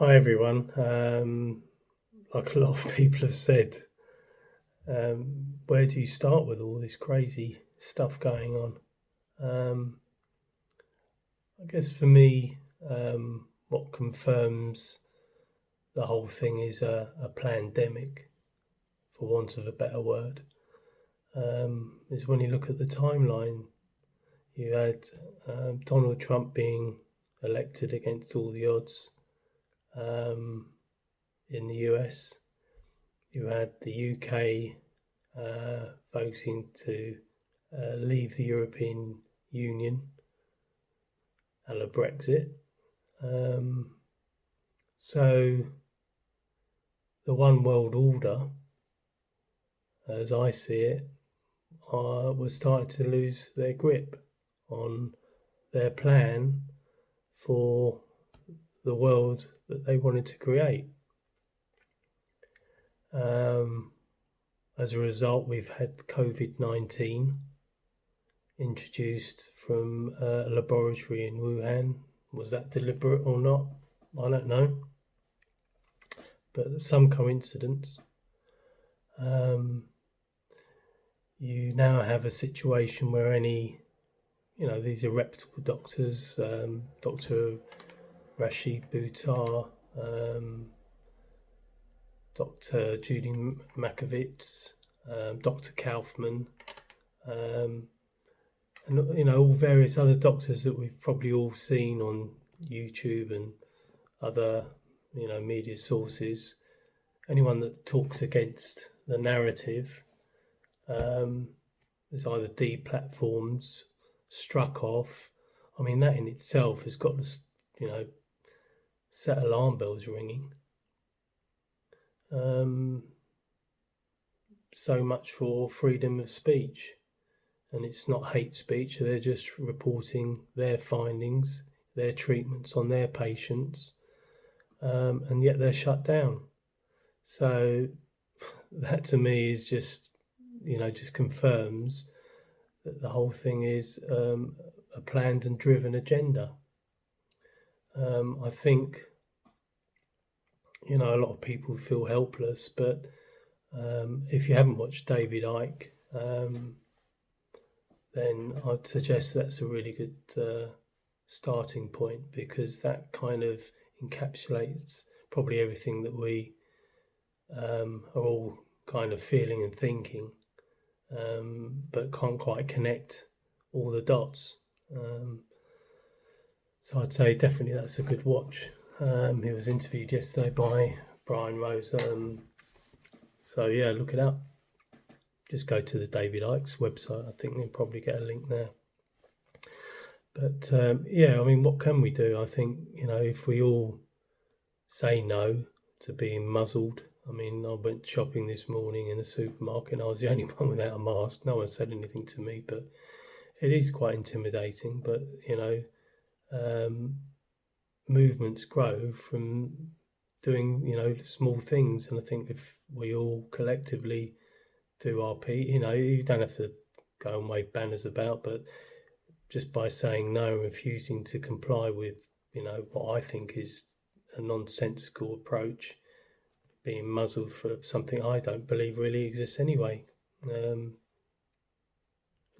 Hi everyone. Um, like a lot of people have said, um, where do you start with all this crazy stuff going on? Um, I guess for me, um, what confirms the whole thing is a, a pandemic, for want of a better word, um, is when you look at the timeline. You had um, Donald Trump being elected against all the odds um, in the US. You had the UK uh, voting to uh, leave the European Union and a Brexit. Um, so the one world order, as I see it, uh, was starting to lose their grip on their plan for the world that they wanted to create. Um, as a result, we've had COVID 19 introduced from a laboratory in Wuhan. Was that deliberate or not? I don't know. But some coincidence. Um, you now have a situation where any, you know, these are reputable doctors, um, Dr. Rashid Buttar, um, Dr. Judy Mikovits, um, Dr. Kaufman, um, and you know all various other doctors that we've probably all seen on YouTube and other you know media sources. Anyone that talks against the narrative um, is either deplatformed, struck off. I mean that in itself has got to you know set alarm bells ringing. Um, so much for freedom of speech. And it's not hate speech, they're just reporting their findings, their treatments on their patients, um, and yet they're shut down. So that to me is just, you know, just confirms that the whole thing is um, a planned and driven agenda. Um, I think, you know, a lot of people feel helpless, but um, if you haven't watched David Icke, um, then I'd suggest that's a really good uh, starting point because that kind of encapsulates probably everything that we um, are all kind of feeling and thinking, um, but can't quite connect all the dots. Um, so I'd say definitely that's a good watch. Um, he was interviewed yesterday by Brian Rose. Um, so yeah, look it up. Just go to the David Icke's website. I think you'll probably get a link there. But um, yeah, I mean, what can we do? I think you know if we all say no to being muzzled. I mean, I went shopping this morning in a supermarket and I was the only one without a mask. No one said anything to me, but it is quite intimidating. But you know, um, movements grow from doing you know small things. And i think if we all collectively do our p you know you don't have to go and wave banners about but just by saying no and refusing to comply with you know what i think is a nonsensical approach being muzzled for something i don't believe really exists anyway. Um,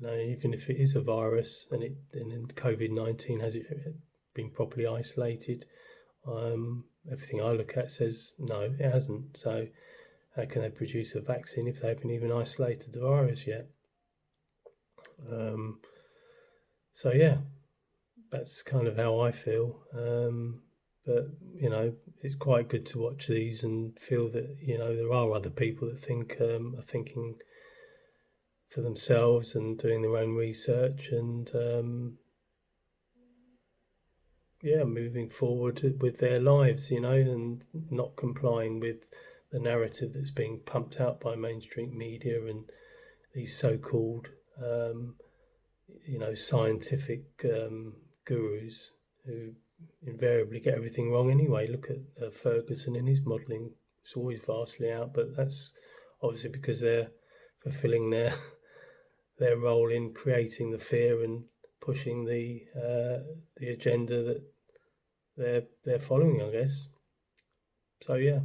know, even if it is a virus and it and COVID nineteen has it been properly isolated, um, everything I look at says no, it hasn't. So how can they produce a vaccine if they haven't even isolated the virus yet? Um, so yeah, that's kind of how I feel. Um, but you know, it's quite good to watch these and feel that you know there are other people that think um, are thinking for themselves and doing their own research and um, yeah, moving forward with their lives, you know, and not complying with the narrative that's being pumped out by mainstream media and these so-called, um, you know, scientific um, gurus who invariably get everything wrong anyway. Look at uh, Ferguson in his modelling; it's always vastly out, but that's obviously because they're fulfilling their their role in creating the fear and pushing the uh, the agenda that they're they're following, I guess. So, yeah.